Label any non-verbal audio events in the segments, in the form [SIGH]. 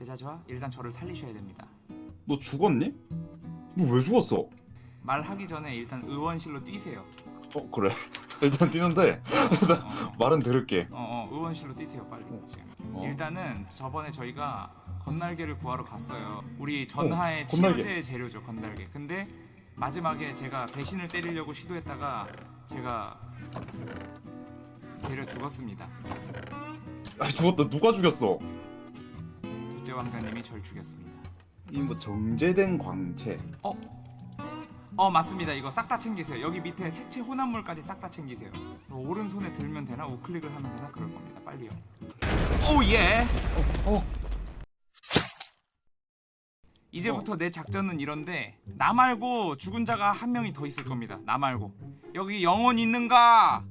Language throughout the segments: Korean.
세자저하 일단 저를 살리셔야 됩니다. 너 죽었니? 너 왜 죽었어? 말하기 전에 일단 의원실로 뛰세요. 어 그래 [LAUGHS] 일단 뛰는데 [LAUGHS] 어, 말은 들을게 어, 어, 의원실로 뛰세요 빨리 지금. 어. 일단은 저번에 저희가 건날개를 구하러 갔어요. 우리 전하의 어. 치료제 재료죠 건날개. 근데 마지막에 제가 배신을 때리려고 시도했다가 제가 데려 죽었습니다. 아 죽었다 누가 죽였어? 둘째 왕자님이 절 죽였습니다. 이 뭐 정제된 광채 어? 어 맞습니다. 이거 싹 다 챙기세요. 여기 밑에 색채 혼합물까지 싹 다 챙기세요. 오른손에 들면 되나 우클릭을 하면 되나 그럴 겁니다. 빨리요. 오 예. 어, 어. 이제부터 내 작전은 이런데 나 말고 죽은 자가 한 명이 더 있을 겁니다. 나 말고 여기 영혼 있는가?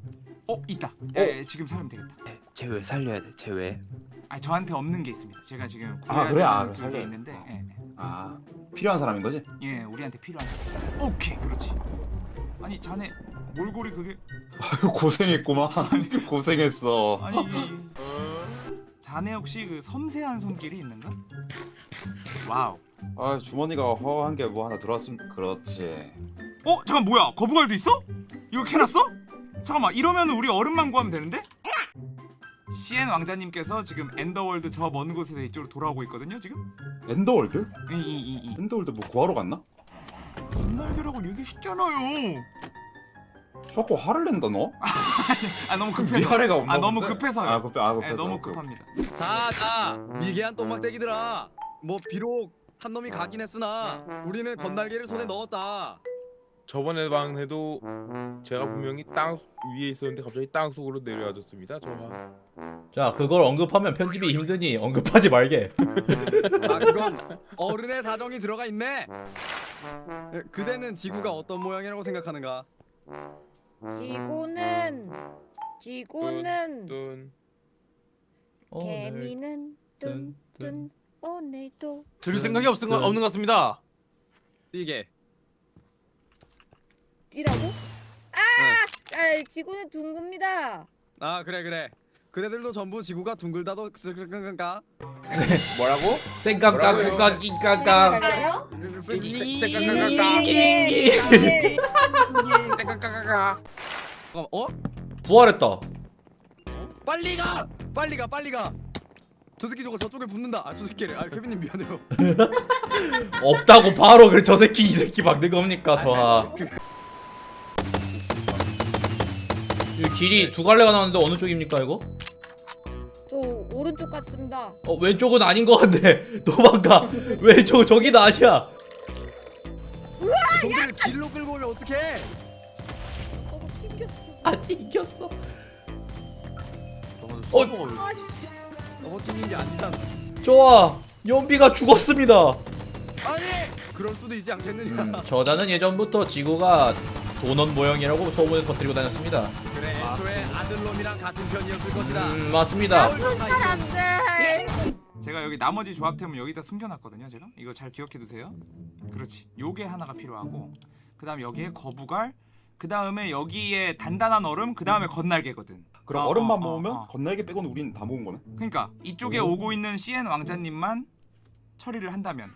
어 있다. 예, 예, 지금 살면 되겠다. 쟤 왜 살려야 돼? 쟤왜? 아 저한테 없는 게 있습니다. 제가 지금 아, 구해야 그래? 아, 되는 그게 살려. 있는데 예, 아 필요한 사람인 거지? 예, 예, 우리한테 필요한. 사람. 오케이 그렇지. 아니 자네 몰골이 그게 아유 고생했구만 [LAUGHS] [LAUGHS] 고생했어 아니 자네 혹시 그 섬세한 손길이 있는가? 와우. 아 주머니가 허한 게 뭐 하나 들어왔으면 그렇지 어 잠깐 뭐야 거부갈도 있어? 이거 캐놨어? 잠깐만 이러면 우리 얼음만 구하면 되는데? CN 왕자님께서 지금 엔더월드 저 먼 곳에서 이쪽으로 돌아오고 있거든요 지금? 엔더월드? 이이이이 엔더월드 뭐 구하러 갔나? 건날개라고 얘기했잖아요 자꾸 화를 낸다 너? [LAUGHS] 아 너무 급해서 위아래가 없나 아 너무? 급해서요 아 급해 아 급해서 네, 너무 오케이, 급합니다 자, 자, 미개한 똥막대기들아. 뭐 비록 한 놈이 가긴 했으나 우리는 건날개를 손에 넣었다. 저번에 방에도 제가 분명히 땅 위에 있었는데 갑자기 땅 속으로 내려와줬습니다. 저가 자 그걸 언급하면 편집이 힘드니 언급하지 말게 아, 그건 어른의 사정이 들어가 있네. 에, 그대는 지구가 어떤 모양이라고 생각하는가? 지구는 지구는 뚠 오늘 개미는 뚠, 뚠뚠 오늘도 들을 생각이 없은 거, 없는 것 같습니다. 이게 이라고? 아, 아 지구는 둥굽니다. 아 그래 그래. 그대들도 전부 지구가 둥글다도 그런가? 뭐라고? 쌩깡깡깡깡 낑깡깡 그래요? 어? 부활했다 빨리 가! 빨리 가! 빨리 가! 저 새끼 저거 저쪽에 붙는다. 아 저 새끼를. 아 케빈님 미안해요. [LAUGHS] 없다고 바로 그래 저 새끼 이 새끼 막는 겁니까 저하 길이 두 갈래가 나왔는데 어느 쪽입니까 이거? 저 오른쪽 같습니다. 어 왼쪽은 아닌 것 같네 [LAUGHS] 도망가 왼쪽 저기는 아니야 저기를 길로 끌고 오면 어떡해? 저거 튕겼어. 아 튕겼어 어, 아씨. 어 튕긴지 아니잖아. 좋아 연비가 죽었습니다 아니! 그럴 수도 있지 않겠느냐. 음, 저자는 예전부터 지구가 도넛 모형이라고 소문을 퍼뜨리고 다녔습니다. 그래 애초에 아들놈이랑 같은 편이었을 것이다. 음 맞습니다. 사람들. 제가 여기 나머지 조합템을 여기다 숨겨놨거든요 제가. 이거 잘 기억해 두세요. 그렇지. 요게 하나가 필요하고 그 다음 여기에 거부갈 그 다음에 여기에 단단한 얼음 그 다음에 건날개거든. 그럼 어, 얼음만 어, 모으면 어, 어. 건날개 빼고는 우린 다 모은 거네? 그러니까 이쪽에 오. 오고 있는 CN 왕자님만 처리를 한다면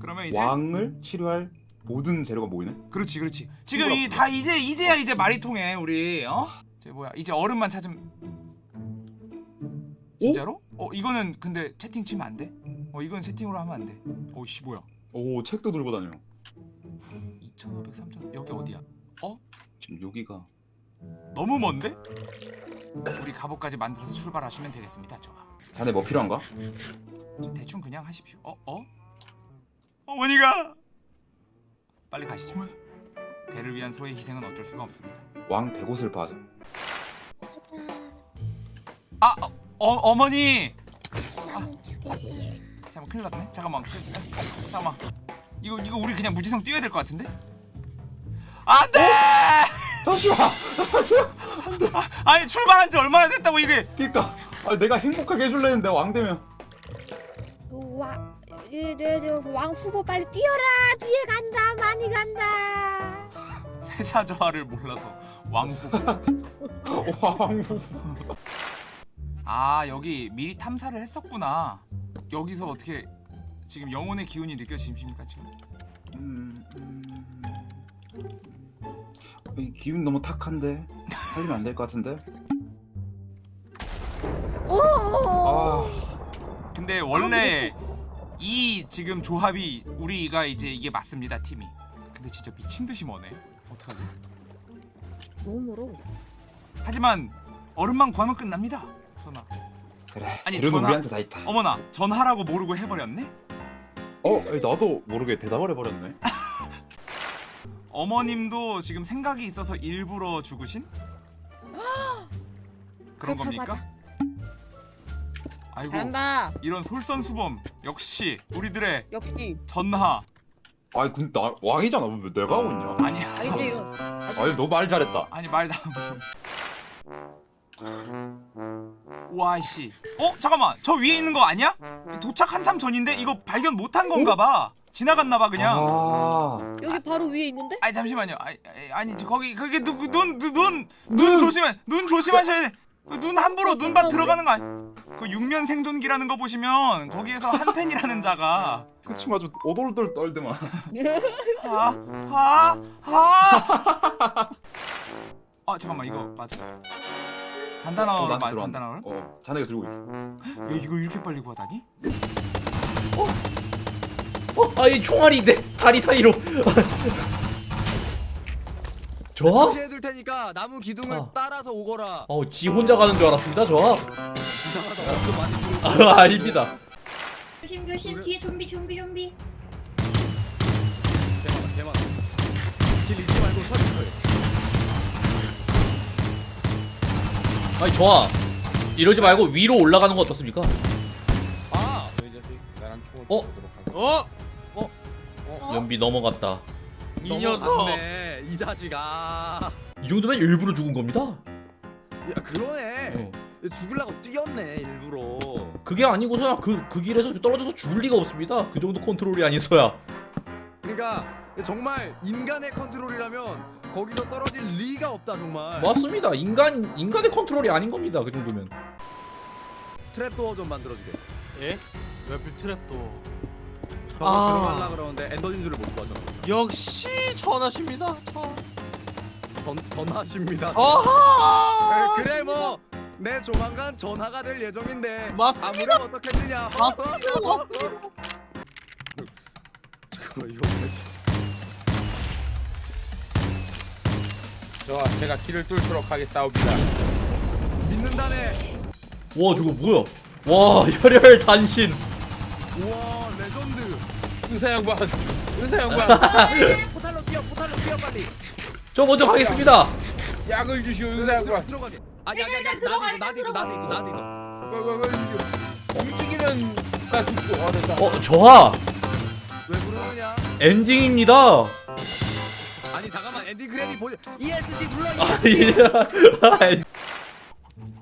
그러면 이제 왕을 치료할 모든 재료가 모이네 그렇지 그렇지 지금 이 다 이제 이제야 이제 말이 통해 우리 어? 저 뭐야 이제 얼음만 찾으면 진짜로? 어 이거는 근데 채팅 치면 안 돼? 어 이건 채팅으로 하면 안 돼. 오씨 뭐야? 오 책도 들고 다녀 2,500, 3,000 여기 어디야? 지금 여기가 너무 먼데? 우리 갑옷까지 만들어서 출발하시면 되겠습니다. 좋아. 자네 뭐 필요한가? 저 대충 그냥 하십시오. 어 어? 어머니가 빨리 가시죠. 대를 위한 소의 희생은 어쩔 수가 없습니다. 왕 대고슬파 하자 아 어, 어 어 머니. 아, 잠깐 큰일 났네. 잠깐만. 그, 잠깐만. 이거 이거 우리 그냥 무지성 뛰어야 될 것 같은데? 안 돼! 잠시만 아니 출발한 지 얼마나 됐다고 이게 그니까 아, 내가 행복하게 해줄래 했는데 왕 되면 왕, 왕 후보 빨리 뛰어라. 뒤에 간다. 많이 간다. [LAUGHS] 세자저하를 몰라서 왕후 [LAUGHS] 왕후 아 여기 미리 탐사를 했었구나 여기서 어떻게 지금 영혼의 기운이 느껴지십니까 지금? 음, 음... 이 기운 너무 탁한데 살리면 안 될 것 같은데. 오. 아, 근데 원래 이 지금 조합이 우리가 이제 이게 맞습니다 팀이. 근데 진짜 미친 듯이 머네. 어떡하지? 너무 멀어. 하지만 얼음만 구하면 끝납니다. 전화. 그래. 아니, 전화- 우리한테 다 있다. 어머나 전화라고 모르고 해버렸네. 어, 나도 모르게 대답을 해버렸네. [LAUGHS] 어머님도 지금 생각이 있어서 일부러 죽으신 그런 그렇다고 겁니까? 하자. 아이고 잘한다. 이런 솔선수범 역시 우리들의 역시. 전하 아니 근데 나 왕이잖아. 왜 내가 하고 있냐? 아니 아니지 이런. 아니 너 말 잘했다. 아니 말다 와씨 어 잠깐만 저 위에 있는 거 아니야? 도착 한참 전인데 이거 발견 못한 건가 봐 지나갔나 봐 그냥 아, 여기 바로 위에 있는데? 아니 잠시만요. 아니, 아니, 저 거기 그게 눈눈눈눈 눈 조심해. 눈 조심하셔야 돼. 그눈 함부로 눈밭 들어가는 거 아니. 그 육면 생존기라는 거 보시면 거기에서 한 팬이라는 [LAUGHS] 자가 그치 맞아. 오돌돌 떨더만. 하하하 아 [LAUGHS] 잠깐만 이거 맞아. 단단어로 나한테 맞 들어왔네. 단단어로? 어, 자네가 들고 있게. 야 이거 이렇게 빨리 구하다니? 어? 아이 총알이 내 다리 사이로 저하? 표시해둘 테니까 나무 기둥을 어. 따라서 오거라. 어, 지 혼자 가는 줄 알았습니다 저하 이상하다. 아, [LAUGHS] 아닙니다 조심 조심 뒤에 좀비 좀비 좀비 개많아 개많아. 길 잊지 말고 서리 서리. 아니 저하 이러지 말고 위로 올라가는 거 어떻습니까? 아. 어? 보도록 하겠습니다. 어? 연비 넘어갔다 이 녀석 넘어갔네, 이 자식아. 이 정도면 일부러 죽은 겁니다 야 그러네. 어. 죽으려고 뛰었네 일부러. 그게 아니고서야 그, 그 길에서 떨어져서 죽을 리가 없습니다 그 정도 컨트롤이 아니서야 그러니까 정말 인간의 컨트롤이라면 거기서 떨어질 리가 없다 정말. 맞습니다 인간, 인간의 컨트롤이 아닌 겁니다 그 정도면 트랩도어 좀 만들어주게. 예? 웹필 트랩도 저 아. 들어가려 그러는데 엔더 진주를 못 구하잖아. 역시 전하십니다 전전 전하십니다. 어하 네, 그래 뭐. 내 조만간 전화가 될 예정인데 맞습니다. 아무렴 어떻겠느냐 [LAUGHS] 맞습니다. 잠깐만 이거 뭐지? 저 제가 길을 뚫도록 하겠사옵니다. 믿는다네 와 저거 뭐야 와 혈혈 단신 우와 의사 양반, 의사 양반, [LAUGHS] 포탈로 뛰어 포탈로 뛰어 빨리. 저 먼저 가겠습니다. 약을 주시오, 의사 양반. 들어가게 아니 아니 아니 일단 들어가, 나도 있어 나도 있어 나도 있어 나도 있어. 왜, 왜, 왜, 왜, 움직이면 나 죽고. 아 됐다. 어 저하. 왜 그러느냐? 엔딩입니다. 아니 잠깐만. ending credit 보여 ESC 눌러 ESC [LAUGHS]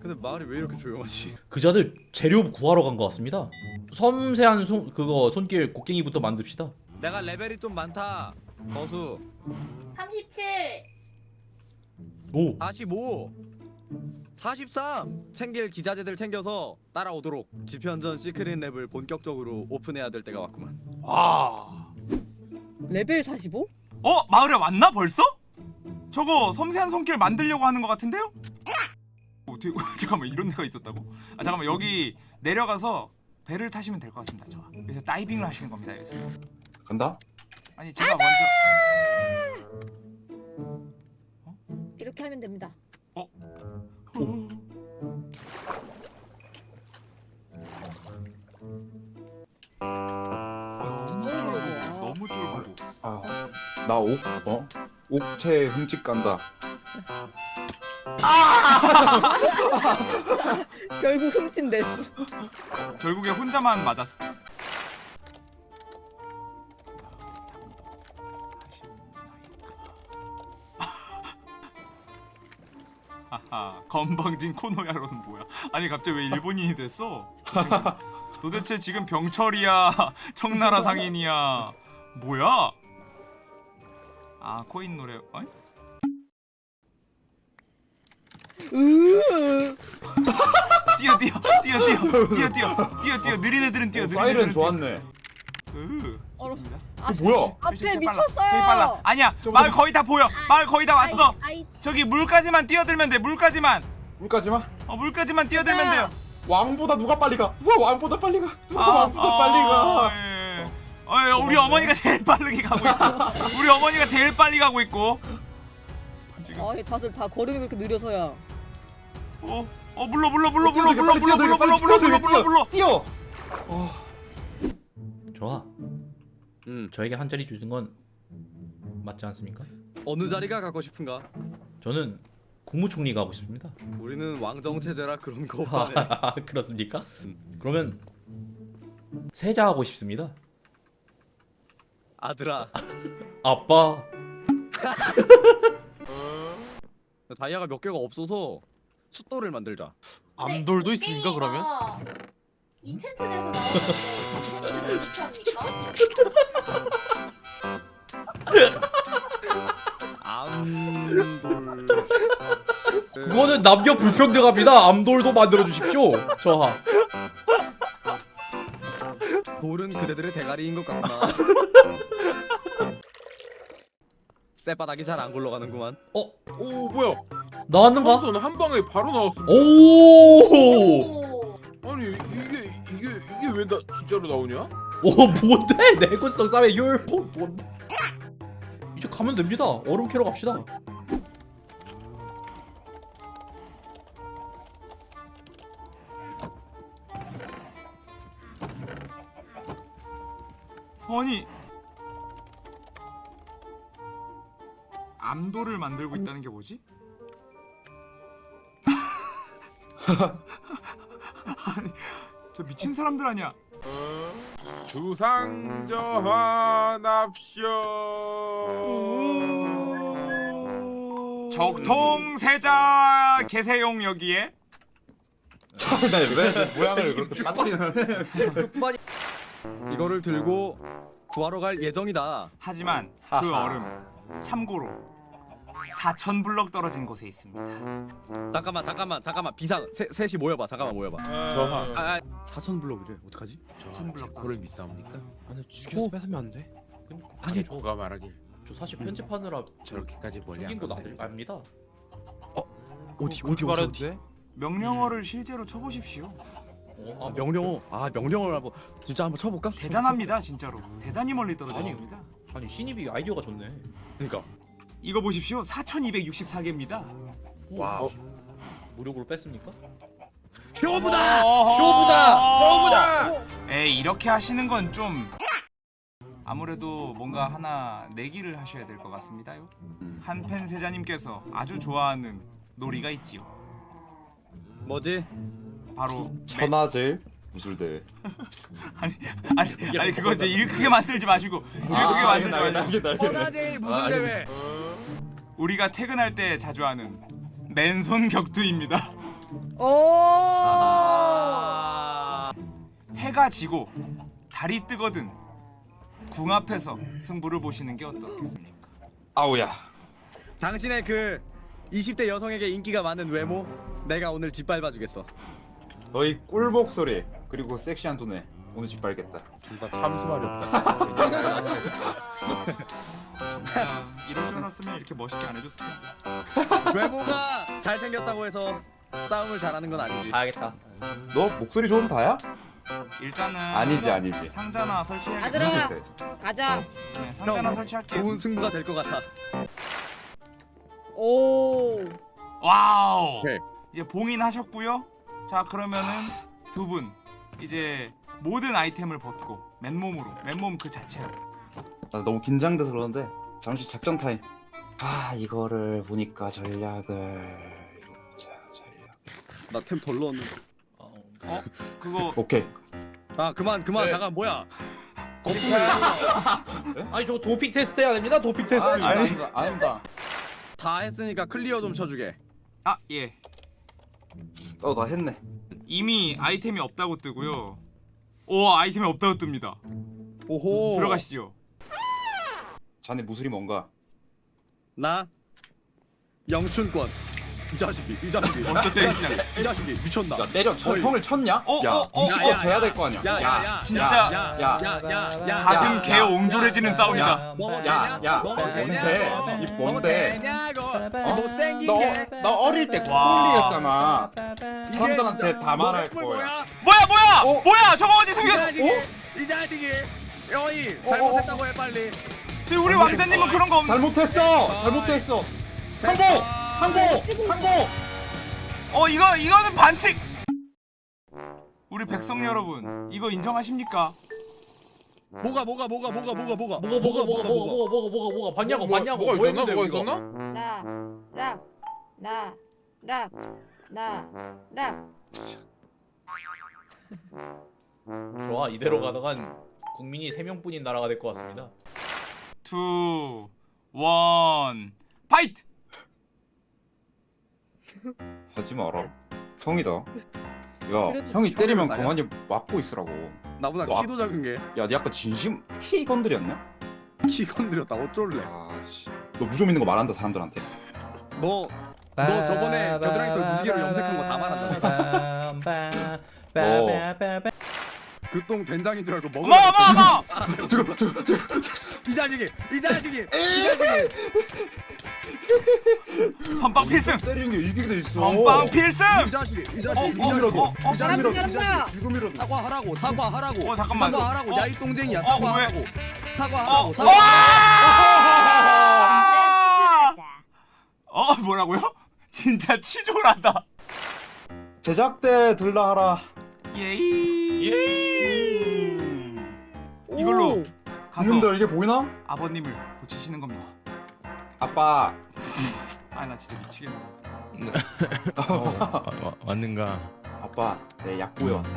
근데 마을이 왜 이렇게 조용하지? 그자들 재료 구하러 간 것 같습니다. 섬세한 손 그거 손길 곡괭이부터 만듭시다. 내가 레벨이 좀 많다. 거수. 37 오. 45 43 챙길 기자재들 챙겨서 따라오도록 집현전 secret lab을 본격적으로 오픈해야 될 때가 왔구만. 아. 레벨 45? 어? 마을에 왔나 벌써? 저거 섬세한 손길 만들려고 하는 것 같은데요? 어떻게 [LAUGHS] 잠깐만 이런 데가 있었다고? 아 잠깐만 여기 내려가서 배를 타시면 될 것 같습니다. 저 여기서 다이빙을 하시는 겁니다. 여기서 간다? 아니 제가 먼저 이렇게 하면 됩니다. 아, 너무 쫄고 너무 쫄고 아, 나 옥, 어? 옥체 흠집 간다. [LAUGHS] 결국 흠집냈어. 결국에 혼자만 맞았어. [LAUGHS] 하하 건방진 코노야로는 뭐야? 아니 갑자기 왜 일본인이 됐어? 지금 도대체 지금 병철이야, 청나라 상인이야, 뭐야? 아 코인 노래, 어이? 뛰어 뛰어 뛰어 뛰어 뛰어 뛰어 뛰어. 느린 애들은 뛰어 느린 애들은 좋았네. 어, 어, 뭐야? 아, 앞에 저기 빨라 미쳤어요. 아니야 저거- 마을 거의 다 보여. 아, 마을 거의 다 왔어. 아이, 저기 물까지만 뛰어들면 돼 물까지만. 물까지만? 어 물까지만 뛰어들면 돼요. 왕보다 누가 빨리 가? 누가 왕보다 빨리 가? 누가 아, 왕보다 빨리 가? 어, 예. 어, 예, 우리 어머니가 제일 빠르게 가고 있고. [LAUGHS] 우리 어머니가 제일 빨리 가고 있고. 지금. 아, 다들 다 걸음이 그렇게 느려서야 어? 어 물러 물러 물러 물러 물러 물러 물러 물러 물러 물러 물러. 뛰어. 어. 좋아. 음 저에게 한 자리 주는 건 맞지 않습니까? 어느 자리가 갖고 싶은가? 저는 국무총리가 하고 싶습니다. 우리는 왕정 체제라 그런 거 없다네. 아, [LAUGHS] 그렇습니까? 그러면 세자 하고 싶습니다. 아들아 [LAUGHS] 아빠. [LAUGHS] 다이아가 몇 개가 없어서 숫돌을 만들자. 암돌도 있습니까 그러면? 인챈트에서 나오는데 인챈트를 어떻게 합니까? 암돌. 그거는 남녀 불평등합니다. 암돌도 만들어 주십시오. 저하. 돌은 그대들의 대가리인 것 같구나. [LAUGHS] 쌔바닥이 잘 안 굴러가는구만. 어 오 뭐야? 나왔는가? 선한 방에 바로 나왔어. 오. 오. 아니 이게 이게 이게 왜 나 진짜로 나오냐? 오 뭔데? [LAUGHS] 내구성 싸움의 효율. 어, 뭔? 이제 가면 됩니다. 얼음 캐러 갑시다. 아니 암도를 만들고 있다는 게 뭐지? 아니 저 미친 사람들 아니야? 주상저하납시오. 적통세자 개세용 여기에 왜 모양을 그렇게 빠뜨리는? 이거를 들고 구하러 갈 예정이다. 하지만 그. 얼음 참고로 4천 블럭 떨어진 곳에 있습니다. 잠깐만 잠깐만 잠깐만 비상 세, 셋이 모여봐 잠깐만 모여봐. 저하. 아, 아 4천 블록이래 어떡하지? 4천 블럭 그걸. 믿사옵니까? 아니 죽여서 뺏으면 안 돼? 아니 저가 말하길 저 사실 편집하느라 저렇게까지 멀리 안거 갔어요. 나- 압니다. 어디 어디 어디 어디? 명령어를 실제로 쳐보십시오. 어, 아 명령어 아 명령어를 한번 진짜 한번 쳐볼까? 대단합니다 진짜로. 대단히 멀리 떨어져 아니. 있습니다. 아니 신입이 아이디어가 좋네. 그러니까 이거 보십시오. 4,264개입니다. 와우. 무력으로 뺐습니까? 쇼부다. 쇼부다! 에이 이렇게 하시는 건 좀 아무래도 뭔가 하나 내기를 하셔야 될 것 같습니다요. 한펜 세자님께서 아주 좋아하는 놀이가 있지요. 뭐지? 바로 천하제일 무술대회. [LAUGHS] 아니 아니 아니 그거 이제 일 크게 만들지 마시고 일 크게 만들지 마시고 허나제일 무슨 대회? 우리가 퇴근할 때 자주 하는 맨손 격투입니다. 오. 아. 해가 지고 달이 뜨거든 궁 앞에서 승부를 보시는 게 어떻겠습니까? 아우야. 당신의 그 20대 여성에게 인기가 많은 외모 내가 오늘 짓밟아 주겠어. 너희 꿀 목소리 그리고 섹시한 두뇌 오늘 짓밟겠다. 둘 다 참 수 말이 없다. [LAUGHS] 이럴 줄 알았으면 이렇게 멋있게 안 해줬을 텐데. 외모가 잘생겼다고 해서 싸움을 잘하는 건 아니지. 알겠다. 너 목소리 좋은 다야? 일단은 아니지 아니지. 상자나 설치해. 아들아. 가자. 네, 상자나 형, 설치할게요. 좋은 승부가 될 것 같아. 오. 와우. 오케이. 이제 봉인 하셨고요. 자 그러면은 두 분 이제 모든 아이템을 벗고 맨몸으로 맨몸 그 자체로 나 너무 긴장돼서 그러는데 잠시 작전 타임. 아 이거를 보니까 전략을 자 전략. 나 템 덜 넣었는데. 어, 어 그거 오케이. 아 그만 그만 네. 잠깐 뭐야? [LAUGHS] 아니 저거 도핑 테스트 해야 됩니다. 도핑 테스트. 아니 아닙니다. 다 했으니까 클리어 좀 쳐주게. 아 예. 어나 했네. 이미 아이템이 없다고 뜨고요. 오 아이템이 없다고 뜹니다. 오호. 들어가시죠. 자네 무술이 뭔가? 나 영춘권. 이 자식이 이 자식이 때리기 시작. 이 자식이 미쳤나 야 때려 쳐, 어이. 형을 쳤냐? 어, 야 어, 어, 20번 야, 야, 져야 야. 될 거 아니야 야 야 야 진짜. 야야야야 가슴 개 옹졸해지는 싸움이다. 야? 야, 너무 뭔데? 이 뭔데? 되냐고 어? 너, 너 어릴 때 와. 콜리였잖아 사람들한테 다 말할 거야. 뭐야 뭐야 어? 뭐야 저거 어디 이 숨겼어? 이 자식이 여이 잘못했다고 해 빨리 지금 우리 왕자님은 그런 거 없는. 잘못했어 잘못했어 항복 항복 항복 어 이거 이거는 반칙. 우리 백성 여러분 이거 인정하십니까? 뭐가 뭐가 뭐가 뭐가 뭐가 뭐가 뭐가 뭐가 뭐가 뭐가 뭐가 뭐가 뭐가 뭐가 봤냐고 봤냐고 뭐가 뭐 있었나? 뭐가? 있었나? 나, 락, 나, 락, 나, 락. 좋아 이대로 가다간 국민이 3명뿐인 나라가 될 것 같습니다 투, 원, 파이트! 하지 마라 형이다 야 형이 때리면 나야. 가만히 막고 있으라고 나보다 너 키도 작은 게키야니 아까 진심 키 건드렸냐? 건드렸다 어쩔래 아 씨 너 무좀 있는 거 말한다 사람들한테 너 너 저번에 겨드랑이 털 무지개로 염색한 거다 말한다. 어. 그 똥 된장인 줄 알고 먹어 어머 어머 어머! 이 자식이 이 자식이 이 자식이 선빵 필승! 때리는 게 이기게 돼 있어 선빵 필승! 이 자식이 이 어, 자식이 이 어, 자식이 어, 어, 이 자식이 잘한다, 잘한다. 지금이라도 사과하라고 사과하라고 어, 잠깐만. 사과하라고 어. 야이 똥쟁이야 어, 사과하라고 어! 사과하라고 어! 사과 어 뭐라고요? 진짜 치졸하다. 제작대 들라 하라 예이. 음. 이 걸로 가서 님들 이게 보이나? 아버님을 고치시는 겁니다. 아빠 [LAUGHS] 아 나 진짜 미치겠네. 어, 왔는가? 아빠 내 약 구해 왔어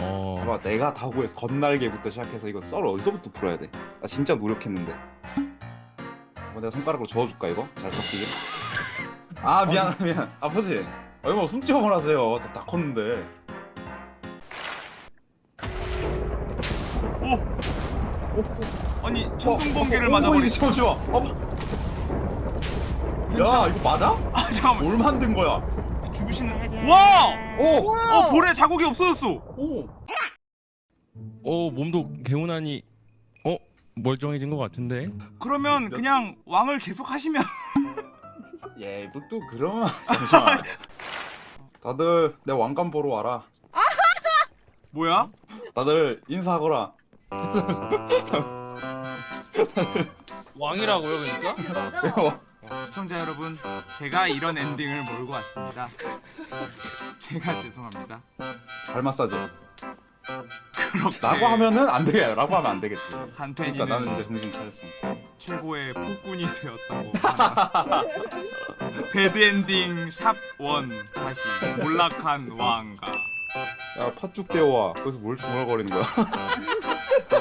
어. 아빠 내가 다 구해서 건날개부터 시작해서 이거 썰 어디서부터 풀어야 돼? 나 진짜 노력했는데 뭐 내가 손가락으로 저어줄까 이거? 잘 섞이게? 아 미안 미안 아버지 얼마 숨집어만 하세요 다, 다 컸는데 아니 천둥번개를 어, 어, 어, 맞아버리. 이거 잠시만 어, 야 괜찮아. 이거 맞아? 아 잠깐만. 뭘 만든 거야? 죽으시는. 와! 오! 어 볼에 자국이 없어졌어. 오! 어 몸도 개운하니 어 멀쩡해진 것 같은데. 그러면 그냥 왕을 계속 하시면. [LAUGHS] 예, 뭐또 잠시만 [LAUGHS] 다들 내 왕관 보러 와라 뭐야? 다들 인사하거라 [LAUGHS] 왕이라고요 그러니까? 맞아. 시청자 여러분, 제가 이런 엔딩을 몰고 왔습니다. 제가 죄송합니다. 발 마사지 그렇게 라고 하면은 안 되게 라고 하면 안 되겠지 한팬이는 그러니까 나는 이제 정신 차렸어 최고의 폭군이 되었다고. 배드 엔딩 샵원 다시 몰락한 왕가. 야 팥죽 떼어와 거기서 뭘 중얼거리는 거야